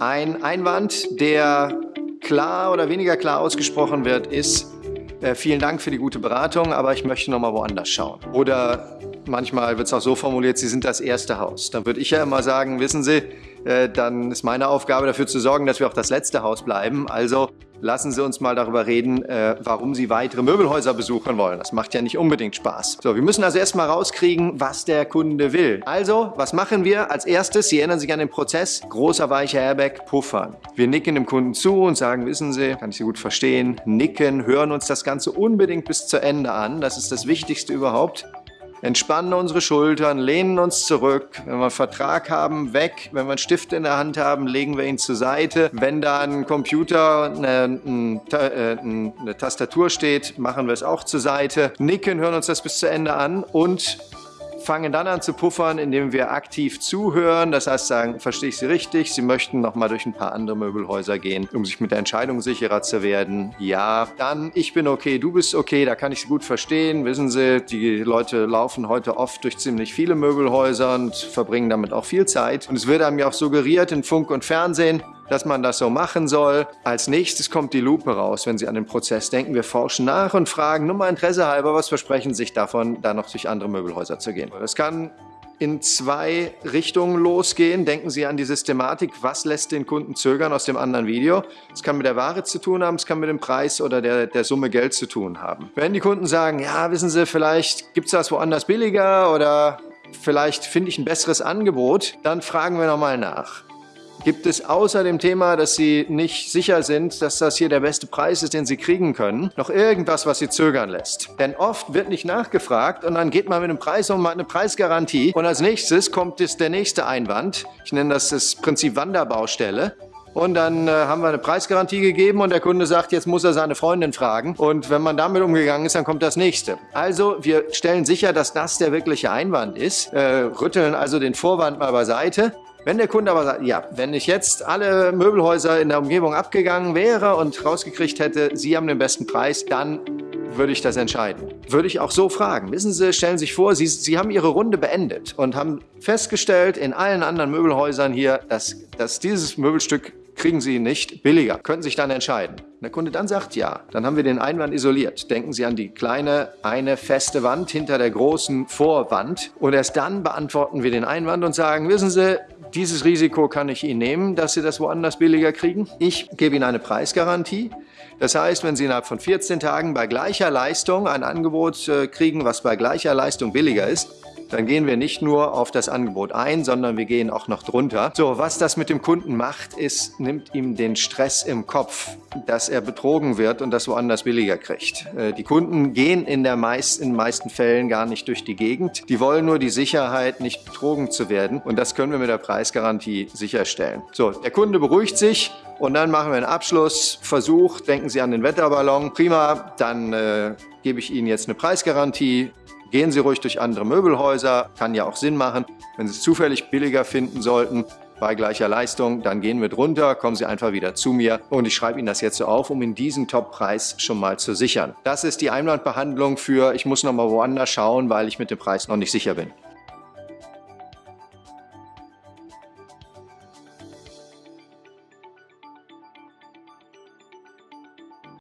Ein Einwand, der klar oder weniger klar ausgesprochen wird, ist, äh, vielen Dank für die gute Beratung, aber ich möchte noch mal woanders schauen. Oder manchmal wird es auch so formuliert, Sie sind das erste Haus. Dann würde ich ja immer sagen, wissen Sie, äh, dann ist meine Aufgabe dafür zu sorgen, dass wir auch das letzte Haus bleiben. Also lassen Sie uns mal darüber reden, äh, warum Sie weitere Möbelhäuser besuchen wollen. Das macht ja nicht unbedingt Spaß. So, wir müssen also erstmal rauskriegen, was der Kunde will. Also, was machen wir als erstes? Sie erinnern sich an den Prozess. Großer weicher Airbag, puffern. Wir nicken dem Kunden zu und sagen, wissen Sie, kann ich Sie gut verstehen, nicken, hören uns das Ganze unbedingt bis zu Ende an. Das ist das Wichtigste überhaupt entspannen unsere Schultern, lehnen uns zurück. Wenn wir einen Vertrag haben, weg. Wenn wir einen Stift in der Hand haben, legen wir ihn zur Seite. Wenn da ein Computer, eine, äh, eine Tastatur steht, machen wir es auch zur Seite. Nicken, hören uns das bis zu Ende an und fangen dann an zu puffern, indem wir aktiv zuhören. Das heißt, sagen, verstehe ich Sie richtig? Sie möchten noch mal durch ein paar andere Möbelhäuser gehen, um sich mit der Entscheidung sicherer zu werden. Ja, dann ich bin okay, du bist okay, da kann ich Sie gut verstehen. Wissen Sie, die Leute laufen heute oft durch ziemlich viele Möbelhäuser und verbringen damit auch viel Zeit. Und es wird einem ja auch suggeriert in Funk und Fernsehen, dass man das so machen soll. Als nächstes kommt die Lupe raus, wenn Sie an den Prozess denken. Wir forschen nach und fragen nur mal Interesse halber, was versprechen Sie sich davon, da noch durch andere Möbelhäuser zu gehen. Das kann in zwei Richtungen losgehen. Denken Sie an die Systematik, was lässt den Kunden zögern aus dem anderen Video. Es kann mit der Ware zu tun haben, es kann mit dem Preis oder der, der Summe Geld zu tun haben. Wenn die Kunden sagen, ja, wissen Sie, vielleicht gibt es das woanders billiger oder vielleicht finde ich ein besseres Angebot, dann fragen wir nochmal nach. Gibt es außer dem Thema, dass Sie nicht sicher sind, dass das hier der beste Preis ist, den Sie kriegen können, noch irgendwas, was Sie zögern lässt? Denn oft wird nicht nachgefragt und dann geht man mit einem Preis um, eine Preisgarantie und als nächstes kommt es der nächste Einwand. Ich nenne das das Prinzip Wanderbaustelle. Und dann äh, haben wir eine Preisgarantie gegeben und der Kunde sagt, jetzt muss er seine Freundin fragen. Und wenn man damit umgegangen ist, dann kommt das nächste. Also wir stellen sicher, dass das der wirkliche Einwand ist, äh, rütteln also den Vorwand mal beiseite wenn der Kunde aber sagt, ja, wenn ich jetzt alle Möbelhäuser in der Umgebung abgegangen wäre und rausgekriegt hätte, Sie haben den besten Preis, dann würde ich das entscheiden. Würde ich auch so fragen. Wissen Sie, stellen Sie sich vor, Sie, Sie haben Ihre Runde beendet und haben festgestellt in allen anderen Möbelhäusern hier, dass, dass dieses Möbelstück kriegen Sie nicht billiger. Können sich dann entscheiden. Der Kunde dann sagt ja, dann haben wir den Einwand isoliert. Denken Sie an die kleine, eine feste Wand hinter der großen Vorwand und erst dann beantworten wir den Einwand und sagen, wissen Sie, dieses Risiko kann ich Ihnen nehmen, dass Sie das woanders billiger kriegen. Ich gebe Ihnen eine Preisgarantie. Das heißt, wenn Sie innerhalb von 14 Tagen bei gleicher Leistung ein Angebot äh, kriegen, was bei gleicher Leistung billiger ist, dann gehen wir nicht nur auf das Angebot ein, sondern wir gehen auch noch drunter. So, was das mit dem Kunden macht, ist, nimmt ihm den Stress im Kopf, dass er betrogen wird und das woanders billiger kriegt. Äh, die Kunden gehen in, der meist, den meisten Fällen gar nicht durch die Gegend. Die wollen nur die Sicherheit, nicht betrogen zu werden und das können wir mit der Preisgarantie sicherstellen. So, der Kunde beruhigt sich und dann machen wir einen Abschlussversuch. Denken Sie an den Wetterballon. Prima, dann äh, gebe ich Ihnen jetzt eine Preisgarantie. Gehen Sie ruhig durch andere Möbelhäuser, kann ja auch Sinn machen. Wenn Sie es zufällig billiger finden sollten, bei gleicher Leistung, dann gehen wir drunter, kommen Sie einfach wieder zu mir und ich schreibe Ihnen das jetzt so auf, um Ihnen diesen Top-Preis schon mal zu sichern. Das ist die Einwandbehandlung für, ich muss noch mal woanders schauen, weil ich mit dem Preis noch nicht sicher bin.